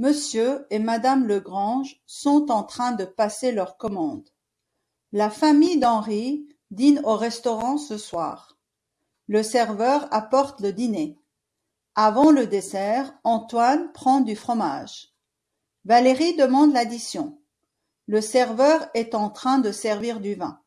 Monsieur et madame Legrange sont en train de passer leurs commandes. La famille d'Henri dîne au restaurant ce soir. Le serveur apporte le dîner. Avant le dessert, Antoine prend du fromage. Valérie demande l'addition. Le serveur est en train de servir du vin.